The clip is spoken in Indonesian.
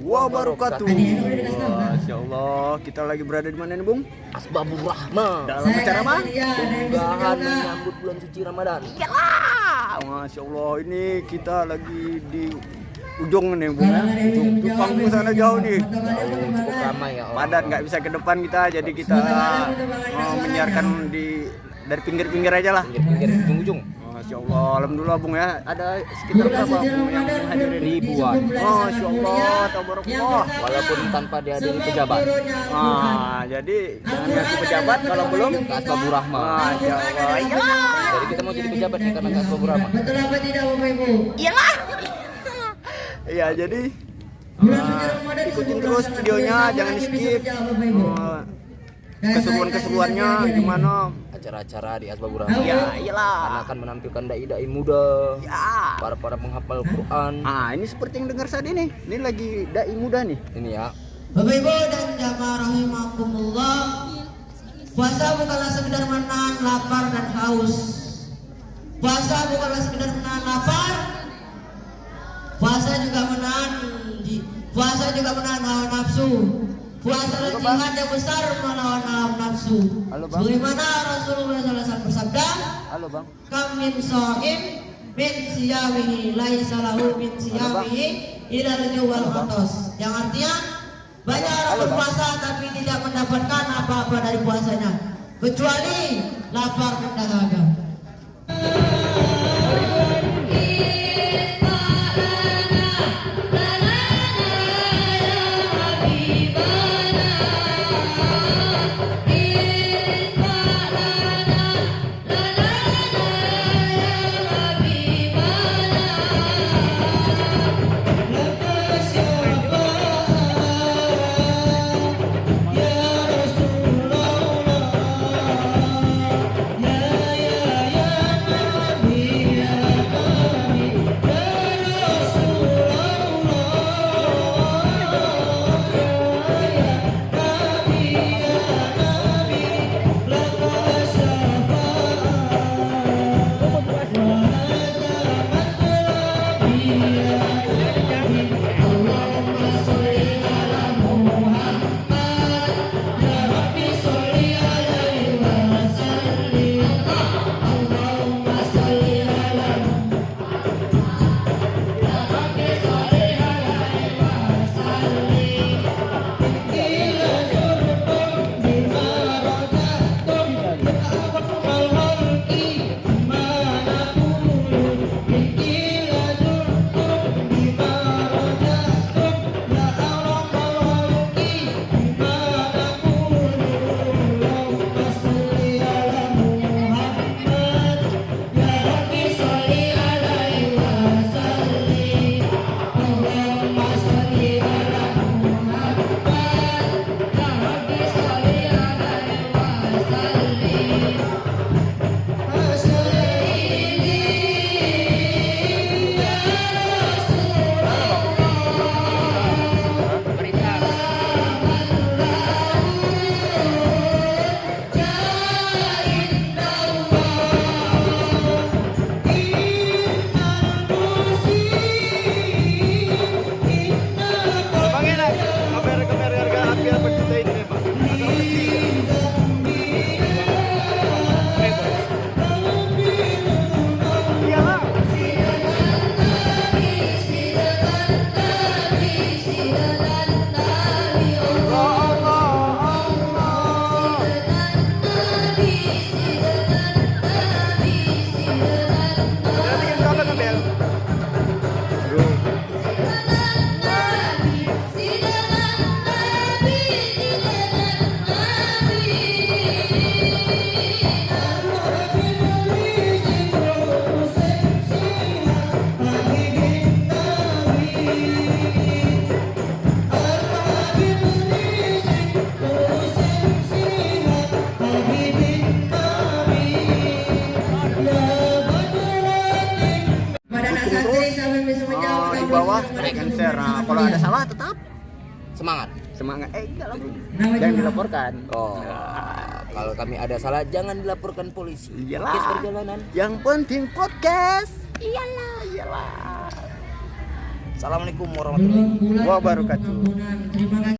wabarakatuh. Masya Allah, kita lagi berada di mana nih, Bung? Asbabur Rahmah Dalam acara apa? Unggahan menyambut bulan suci Ramadan Ah, Masya Allah, ini kita lagi di ujung nih, Bung. ya. Ujung tuh panggung sana jauh nih. Cukup ramai ya. Padat nggak bisa ke depan kita, jadi kita menyiarkan di dari pinggir-pinggir aja lah. Pinggir-pinggir ujung-ujung Masya Allah, Alhamdulillah Bung ya. Ada sekitar berapa Bung yang menghadiri? Ribuan Masya Allah, tabarakallah. Walaupun tanpa dihadiri pejabat Ah, jadi jangan ngaku pejabat kalau belum. Asbabur Rahmah Masya Allah. Iya. Jadi kita mau jadi pejabat nih karena ke Asbabur Rahmah Betul apa tidak Bapak Ibu? Iya, jadi ah, ikutin terus videonya, jangan di skip. Ah, Keseruan-keseruannya gimana? Acara-acara di Asbabur Rahmah Ya, Karena iyalah. akan menampilkan dai-dai muda Ya. Para-para penghafal Quran Ah, ini seperti yang dengar tadi nih. Ini lagi dai muda nih. Ini ya Bapak Ibu dan jamaah rahimakumullah Puasa bukanlah sekedar menahan lapar dan haus Puasa bukanlah sekedar menahan lapar Puasa juga menahan Puasa juga menahan hawa nafsu Puasa adalah jihad yang besar melawan hawa nafsu. Halo, Bang. Sebagaimana Rasulullah SAW bersabda Halo, Bang. kam min so'im min siyamihi laisa lahu min siyamihi ila wal atas yang artinya banyak orang berpuasa tapi tidak mendapatkan apa-apa dari puasanya. Kecuali lapar dan dahaga bawah and share. Nah, kalau ada salah tetap Semangat semangat. Eh, enggak lah. Jangan dilaporkan. Oh Kalau kami ada salah jangan dilaporkan polisi Iyalah. Kes perjalanan Yang penting podcast. Iyalah, iyalah. Assalamualaikum warahmatullahi wabarakatuh. ampunan. Terima kasih.